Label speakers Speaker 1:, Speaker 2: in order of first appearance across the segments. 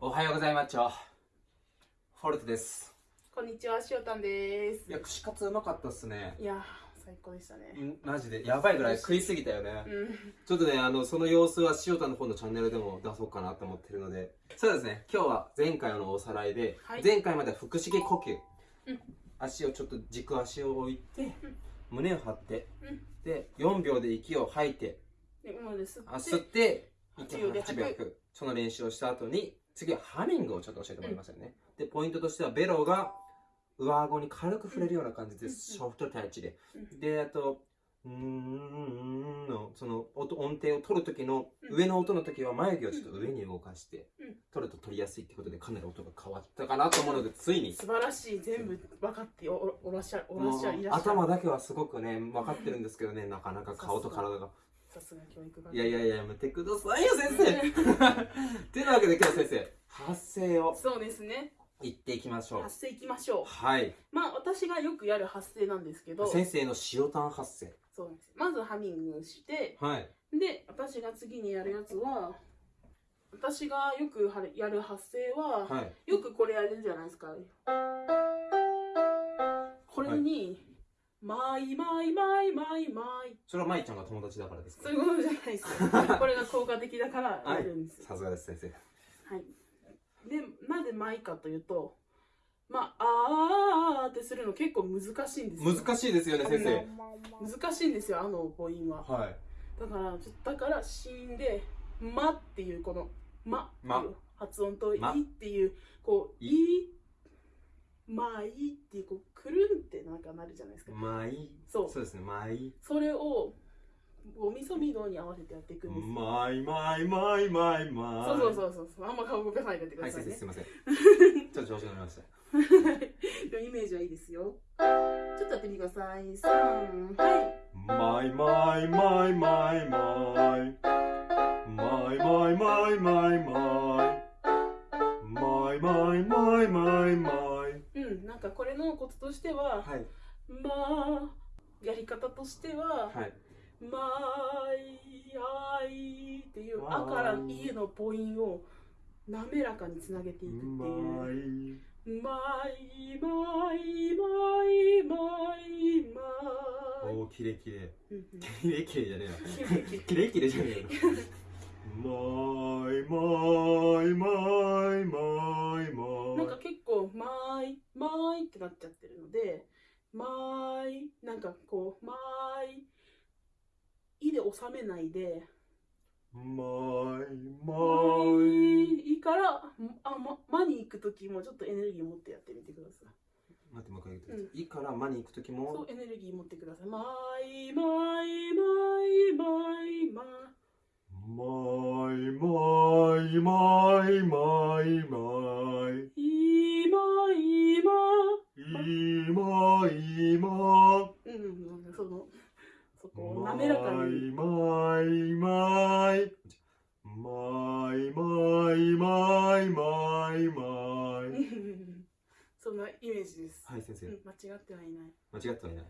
Speaker 1: おはようございます。フォルトです。
Speaker 2: こんにちは、しおたんです
Speaker 1: い。や、串カツうまかったっすね。
Speaker 2: いや、最高でしたね。
Speaker 1: んマジで、やばいぐらい食いすぎたよね。
Speaker 2: うん。
Speaker 1: ちょっとね、あの、その様子は塩田の方のチャンネルでも出そうかなと思ってるので。そうですね、今日は前回のおさらいで、
Speaker 2: はい
Speaker 1: 前回までは腹式呼吸。
Speaker 2: うん
Speaker 1: 足をちょっと軸足を置いて、
Speaker 2: うん
Speaker 1: 胸を張って、
Speaker 2: うん
Speaker 1: で、4秒で息を吐いて、
Speaker 2: で、今で吸って。
Speaker 1: あ吸って、
Speaker 2: 8秒で吐く
Speaker 1: 8秒吐く。その練習をした後に、次はハミングをちょっと教えてもらいましたよね。で、ポイントとしては、ベロが上顎に軽く触れるような感じです。
Speaker 2: うん
Speaker 1: ソフトタッチで。
Speaker 2: うん
Speaker 1: で、あと、うーんの、その音音程を取る時の、上の音の時は眉毛をちょっと上に動かして
Speaker 2: うん、
Speaker 1: 取ると取りやすいってことで、かなり音が変わったかなと思うので、ついに。
Speaker 2: 素晴らしい、全部分かっておらっしゃる。
Speaker 1: 頭だけはすごくね、分かってるんですけどね、なかなか顔と体が。
Speaker 2: さすが教育が。
Speaker 1: いやいやいや、やめてくださいよ、先生という わけで今日先生、発声を
Speaker 2: そうですね。
Speaker 1: 言っていきましょう。
Speaker 2: 発声いきましょう。
Speaker 1: はい。
Speaker 2: まあ、私がよくやる発声なんですけど、
Speaker 1: 先生の塩タン発声。
Speaker 2: そうです。まずハミングして、
Speaker 1: はい。
Speaker 2: で、私が次にやるやつは、私がよくはやる発声は、
Speaker 1: はい。
Speaker 2: よくこれやるじゃないですか。これに、マイマイマイマイマイ。
Speaker 1: それは舞ちゃんが友達だからですか？
Speaker 2: そういうことじゃないですよ。これが効果的だからやるんですよ。
Speaker 1: さすがです、先生。
Speaker 2: はい。で、なぜマイかというと、まあ、あーってするの結構難しいんですよ。
Speaker 1: 難しいですよね、先生。
Speaker 2: 難しいんですよ、あの母音は。
Speaker 1: はい。
Speaker 2: だから、ちょだから、子音で、まっていう、この、まっていう発音と、い
Speaker 1: ま
Speaker 2: っていう、こう、
Speaker 1: い
Speaker 2: い、まあいいっていう、こう、くるんってなんかなるじゃないですか。
Speaker 1: まい。
Speaker 2: そう。
Speaker 1: そうですね、まい。
Speaker 2: それを、ドミソミドに合わせてやっていくんですよ。
Speaker 1: まいまいまいまいまい。
Speaker 2: そうそうそうそうそう。あんま顔動かさないでてく
Speaker 1: はい、
Speaker 2: ださいね
Speaker 1: 先生、す。いません。ちょっと調子乗りました。
Speaker 2: でもイメージはいいですよ。ちょっとやってみてください。三、はい。
Speaker 1: マイマイマイマイマイ
Speaker 2: としては、
Speaker 1: はい。
Speaker 2: まあ、やり方としては、
Speaker 1: はい
Speaker 2: まあいっていう、あからいの母音を滑らかにつなげていくっていう。まい。まいまいまいまい。
Speaker 1: おーキレキレ。キレキレじゃねえな
Speaker 2: キレキレ。
Speaker 1: じゃねえなマイマイマイマ
Speaker 2: ってなっちゃってるので、まーい、なんかこう、まーい、いで収めないで、
Speaker 1: マイ
Speaker 2: ま
Speaker 1: マ
Speaker 2: ー
Speaker 1: イ
Speaker 2: いから、あ、ま、まに行くときもちょっとエネルギー持ってやってみてください。
Speaker 1: 待ってもう一回言ってくださいいいから間に行く時
Speaker 2: そう
Speaker 1: も、
Speaker 2: エネルギー持ってください。まーい、まーい、まーい、まーい、まー
Speaker 1: マイマイマイマイマイ
Speaker 2: い、い。まいま
Speaker 1: 今今。
Speaker 2: うん、その、そこを滑らかに。
Speaker 1: マイマイマイマイマイマイマイ
Speaker 2: そんなイメージです。
Speaker 1: はい先生。
Speaker 2: うん、間違ってはいない。
Speaker 1: 間違ってはいない。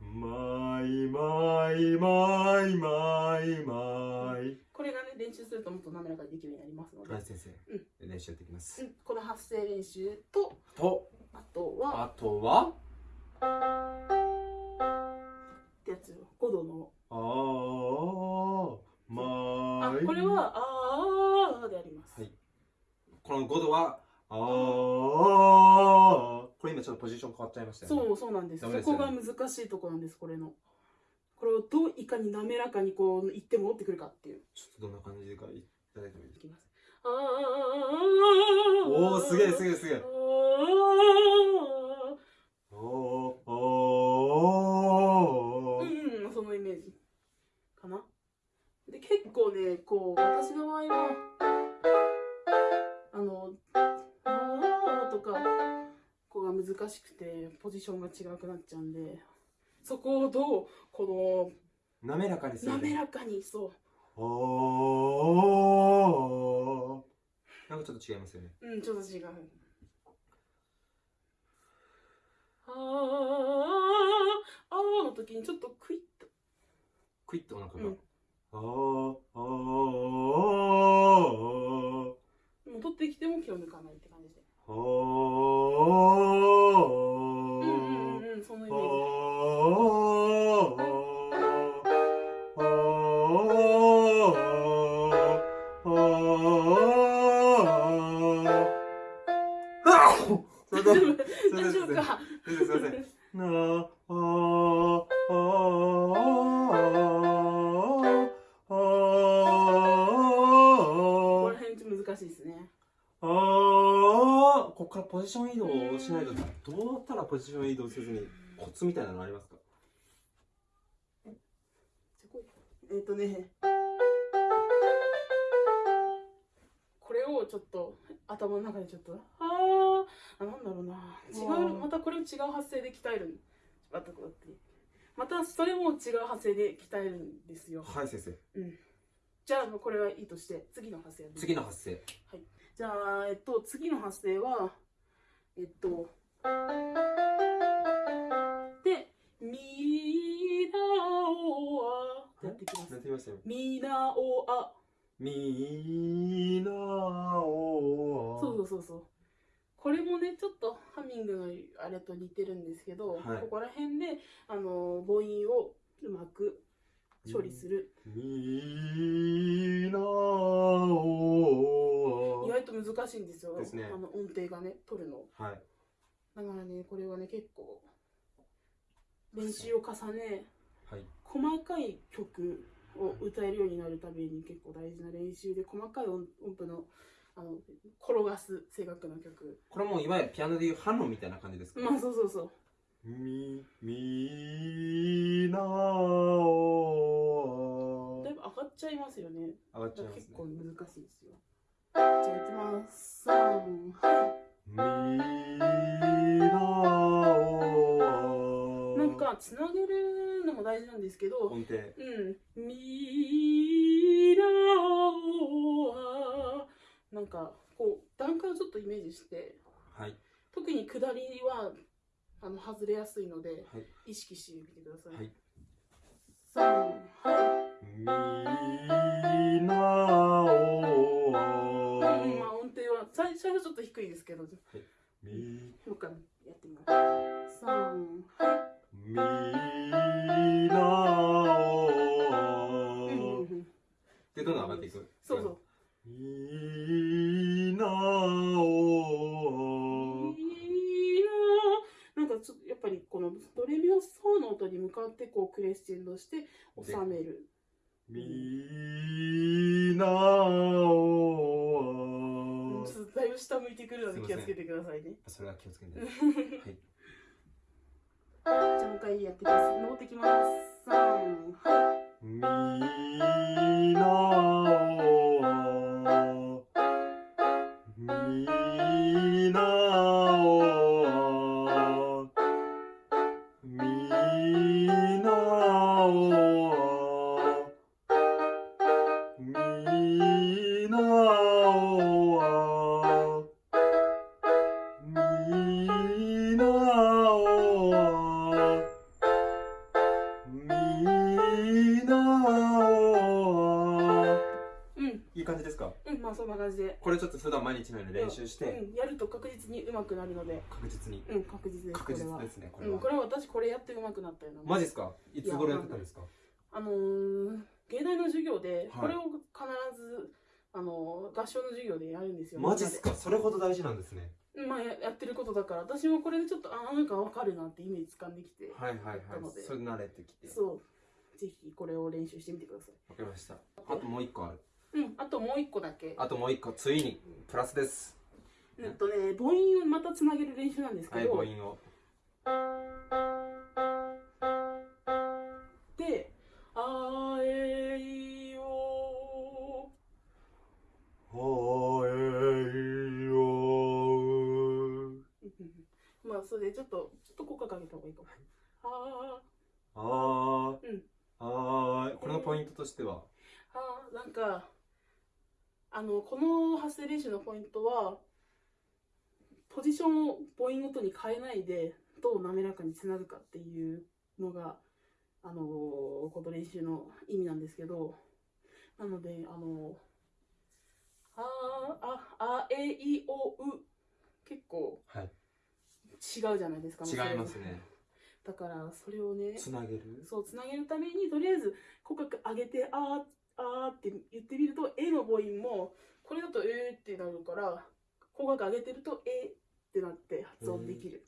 Speaker 1: マイマイマイマイマイ
Speaker 2: これがね、練習するともっと滑らかにできるようになりますので、
Speaker 1: はい先生。
Speaker 2: う
Speaker 1: 練習やっていきます。
Speaker 2: うんこの発声練習と、
Speaker 1: と
Speaker 2: あとは、
Speaker 1: あとは？
Speaker 2: ってやつよ、5度の。
Speaker 1: あーま
Speaker 2: あこれは、あーであります。
Speaker 1: はいこの5度はあーこれ今ちょっとポジション変わっちゃいましたよね
Speaker 2: そう、そうなんです。
Speaker 1: ですよね
Speaker 2: こが難しいところなんです、これの。これをどういかに滑らかにこう、言って戻ってくるかっていう。
Speaker 1: ちょっとどんな感じでかいただいてもいいです
Speaker 2: いきます。あー
Speaker 1: おおすげえすげえすげえ
Speaker 2: ジションが違くなっちゃうんで、そこをどう、こ
Speaker 1: 滑らかにす
Speaker 2: の、
Speaker 1: る、
Speaker 2: 滑らかに、そう、
Speaker 1: おー。なんかちょっと違いますよね。
Speaker 2: うん、ちょっと違う。あー、あーの時にちょっとクイッと、
Speaker 1: クイッとお腹が、
Speaker 2: うん。
Speaker 1: あーあーあ
Speaker 2: 戻ってきても気を抜かないって感じで。
Speaker 1: は
Speaker 2: うそのイメージ。大丈夫か。
Speaker 1: すいませんすいませんなああああ
Speaker 2: ここら辺ちょっと難しいですね
Speaker 1: ああここか。らポジション移動しないとどうやったらポジション移動せずにコツみたいなのありますか？
Speaker 2: えっ、とね。これをちょっと頭の中でちょっとあーあなんだろうな。違
Speaker 1: う
Speaker 2: うんまたこれを違う発声で鍛える。またこうやってまたそれも違う発声で鍛えるんですよ。
Speaker 1: はい先生。
Speaker 2: じゃあこれはいいとして次の発声
Speaker 1: 次の発声。
Speaker 2: じゃあえっと次の発声はえっとやっていきます。
Speaker 1: やってみましたよ。
Speaker 2: みなおあ。
Speaker 1: みなお
Speaker 2: そうそうそうそう。これもねちょっとハミングのあれと似てるんですけど、
Speaker 1: はい。
Speaker 2: ここら辺であの母音をうまく処理する、意外と難しいんですよ。
Speaker 1: ね。
Speaker 2: あの音程がね取るの。
Speaker 1: はい。
Speaker 2: だからねこれはね結構練習を重ね
Speaker 1: はい
Speaker 2: 細かい曲を歌えるようになるために結構大事な練習で細かい音音符のあの転がす正確な曲。
Speaker 1: これもいわゆるピアノでいうハノみたいな感じですか？
Speaker 2: まあそうそうそう。
Speaker 1: みみなお。
Speaker 2: だいぶ上がっちゃいますよね。
Speaker 1: 上がっちゃいますね。
Speaker 2: 結構難しいですよ。じゃあいきます。3はい。
Speaker 1: みなお。
Speaker 2: なんかつなげるのも大事なん。ですけど
Speaker 1: 音程
Speaker 2: うん。みなおはなん。かこう段階をちょっとイメージして
Speaker 1: はい
Speaker 2: 特に下りはあの外れやすいので
Speaker 1: はい
Speaker 2: 意識してみてください。
Speaker 1: はい
Speaker 2: 三はい。
Speaker 1: みなお
Speaker 2: うん、まあ音程は最最初ちょっと低いですけど、も
Speaker 1: み
Speaker 2: う一回やってみます。三は
Speaker 1: みなお。でどんどん上がっていく
Speaker 2: そうそう。
Speaker 1: みなお
Speaker 2: いいな。なんかちょっとやっぱりこのドレミファソの音に向かってこうクレッシェンドして収める。
Speaker 1: みなお
Speaker 2: ちょっとだいぶ下向いてくるので気をつけてくださいね。
Speaker 1: それは気をつけて はい
Speaker 2: じゃあもう一回やってきます。登ってきます。三はい。
Speaker 1: みなお
Speaker 2: うん。
Speaker 1: いい感じですか？
Speaker 2: うん、まあそんな感じで。
Speaker 1: これちょっと普段毎日のように練習して。
Speaker 2: うん、やると確実に上手くなるので、
Speaker 1: 確実に。
Speaker 2: うん、確実です。
Speaker 1: 確実ですねこれは。
Speaker 2: うん、これは私これやって上手くなったような。
Speaker 1: マジですか？いつ頃やってたんですか
Speaker 2: あのー、芸大の授業で、
Speaker 1: はい。
Speaker 2: これを必ず、あのー合唱の授業でやるんですよ。
Speaker 1: マジっすか？それほど大事なんですね
Speaker 2: まあややってることだから、私もこれでちょっと、あ、なんかわかるなってイメージ掴んできて、
Speaker 1: はいはいはい。
Speaker 2: なので。
Speaker 1: それ慣れてきて。
Speaker 2: そう、ぜひこれを練習してみてください。
Speaker 1: わかりました。あともう一個ある。
Speaker 2: うん、あともう一個だけ。
Speaker 1: あともう一個ついにプラスです。
Speaker 2: うんとね、母音をまたつなげる練習なんですけ
Speaker 1: はい
Speaker 2: ど、
Speaker 1: 母音を
Speaker 2: でちょっとちょっと効果かけた方がいいかも。あ
Speaker 1: あー。
Speaker 2: うん。
Speaker 1: あーこれのポイントとしては？
Speaker 2: ーあー。なんかあのこの発声練習のポイントはポジションを母音ごとに変えないでどう滑らかにつなぐかっていうのがあのこの練習の意味なんですけど。なのであのあーああええいおう。結構
Speaker 1: はい
Speaker 2: 違うじゃないですか
Speaker 1: 違いますね。
Speaker 2: だからそれをね
Speaker 1: つなげる？
Speaker 2: そうつなげるためにとりあえず口角上げてあーあーって言ってみると「え」の母音もこれだと「えー」ってなるから口角上げてると「え」ってなって発音できる、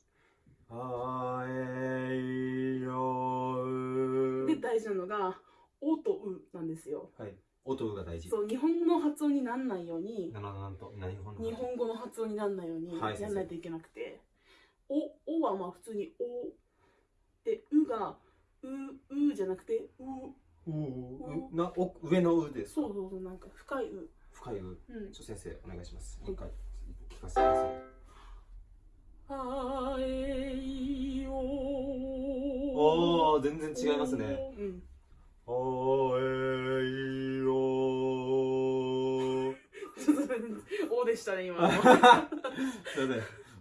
Speaker 1: あえいよう
Speaker 2: で大事なのが「お」と「う」なんですよ。
Speaker 1: はい。音が大事。
Speaker 2: そう日本語の発音にならないように日本語の発音。にならないように
Speaker 1: はい
Speaker 2: やらないといけなくて「お」おはまあ普通に「お」で「う」が「う」「う」じゃなくて「う」
Speaker 1: ううなお上のうです
Speaker 2: そうそうそうなんか深い「う。
Speaker 1: 深いう」
Speaker 2: うん。
Speaker 1: ちょ先生お願いします。
Speaker 2: はい。
Speaker 1: もう一回聞かせてください。
Speaker 2: あえい。お
Speaker 1: おー全然違いますね。
Speaker 2: うん。
Speaker 1: あえいよ
Speaker 2: ちょっとおでしたね今の。
Speaker 1: すいません。も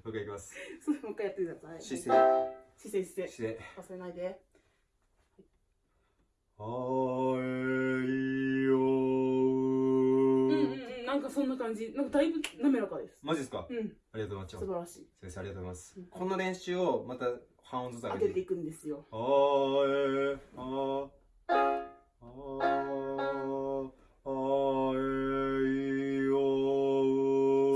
Speaker 1: う一回いきます
Speaker 2: もう一回やってください。
Speaker 1: 姿勢。
Speaker 2: 姿勢姿勢。
Speaker 1: 姿勢。
Speaker 2: 忘れないで。
Speaker 1: あえい。よ
Speaker 2: うんうんうんなんかそんな感じなんかだい。ぶ滑らかです
Speaker 1: マジですか
Speaker 2: うん
Speaker 1: ありがとうござい。ます
Speaker 2: 素晴らしい。
Speaker 1: 先生ありがとうござい。ます
Speaker 2: うん
Speaker 1: この練習をまた半音ずつ上げて
Speaker 2: い。くんですよ
Speaker 1: あえあああえい。よ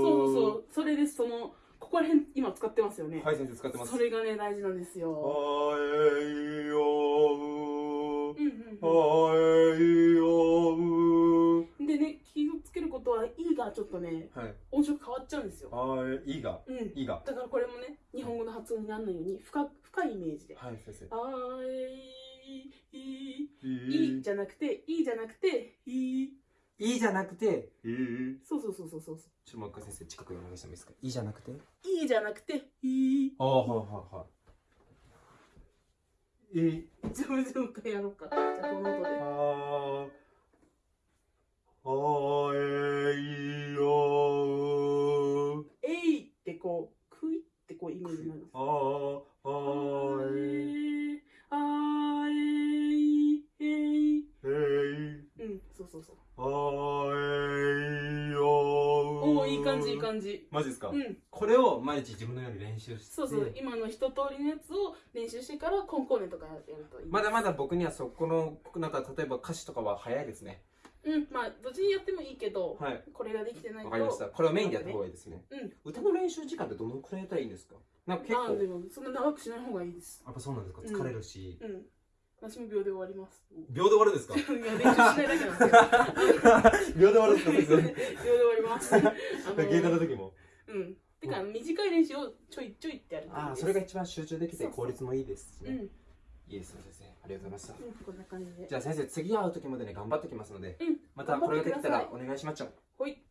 Speaker 2: そうそうそうそれですそのここら辺今使ってますよね。
Speaker 1: はい先生使ってます。
Speaker 2: それがね大事なんです
Speaker 1: あ
Speaker 2: よ
Speaker 1: えいよ
Speaker 2: うんうん
Speaker 1: あえいよ
Speaker 2: うんでね気をつけることは「い」がちょっとね
Speaker 1: はい。
Speaker 2: 音色変わっちゃうんですよ。
Speaker 1: あえいが。
Speaker 2: うん。
Speaker 1: いが。
Speaker 2: だからこれもね日本語の発音にならないように深深いイメージで。
Speaker 1: はい先生「
Speaker 2: あえいい
Speaker 1: い。
Speaker 2: い」じゃなくて「い」じゃなくて「い」
Speaker 1: いいじゃなくていい？
Speaker 2: そうそうそうそうそう
Speaker 1: ちょっともう一回先生近くにお願いしてもいいですか？いいじゃなくて？
Speaker 2: いいじゃなくて、いい？
Speaker 1: ああはいはいはいいい？
Speaker 2: じゃあ、もう一回やろうか。じゃあ、この音で。
Speaker 1: ああえいよ
Speaker 2: えいってこう、くいってこうイメージになります。
Speaker 1: ああ
Speaker 2: あ
Speaker 1: え
Speaker 2: え、あえい、えい。
Speaker 1: い
Speaker 2: うん、そうそうそう。おお、いい感じ、いい感じ。
Speaker 1: マジですか？
Speaker 2: うん、
Speaker 1: これを毎日自分のように練習して。
Speaker 2: そうそう、今の一通りのやつを練習してから、コンコーネとかやるといい。
Speaker 1: まだまだ僕にはそこのなんか例えば歌詞とかは早いですね。
Speaker 2: うん、まあ、どっちにやってもいいけど、
Speaker 1: はい。
Speaker 2: これができてないと。
Speaker 1: わかりました。これをメインでやった方がいいですね。
Speaker 2: うん。
Speaker 1: 歌の練習時間ってどのくらいやったらいいんですか？なんか結構。
Speaker 2: あでも、そんな長くしない方がいいです。
Speaker 1: やっぱそうなんですか？
Speaker 2: うん
Speaker 1: 疲れるし、
Speaker 2: うん。私も秒で終わります。
Speaker 1: 秒で終わるんですか？秒で終わるんですか
Speaker 2: 秒で終わります。あの
Speaker 1: 芸能の時も
Speaker 2: うん。てか、短い練習をちょいちょいってやる
Speaker 1: ああそれが一番集中できて効率もいいですしね
Speaker 2: うん。うん、
Speaker 1: いいですね先生ありがとうございました
Speaker 2: こんな感じで。
Speaker 1: じゃあ先生次会う時までね頑張ってきますので
Speaker 2: うん。
Speaker 1: またこれができたらお願いしまっちゃう
Speaker 2: ほい。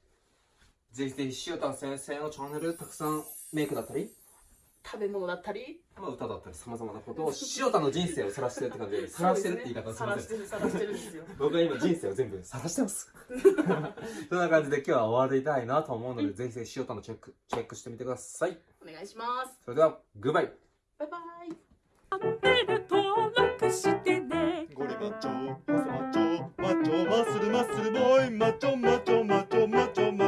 Speaker 1: ぜひぜひ塩田先生のチャンネルたくさんメイクだったり、
Speaker 2: 食べ物だったり、
Speaker 1: まあ、歌だったりさまざまなことを塩田の人生を晒してるって感じで晒してるって言い方をしません、
Speaker 2: ね、晒してるんですよ。
Speaker 1: 僕は今人生を全部晒してます。そんな感じで今日は終わりたいなと思うので、
Speaker 2: うん、
Speaker 1: ぜひぜひ塩田のチェックチェックしてみてください。
Speaker 2: お願いします。
Speaker 1: それではグッバイ
Speaker 2: バイ。バイチャンネル登録してね。
Speaker 1: ゴリマッチョマッチョマッチョマッチョマッスルマッスルボーイマッチョマッチョマッチョマッチョマッチョ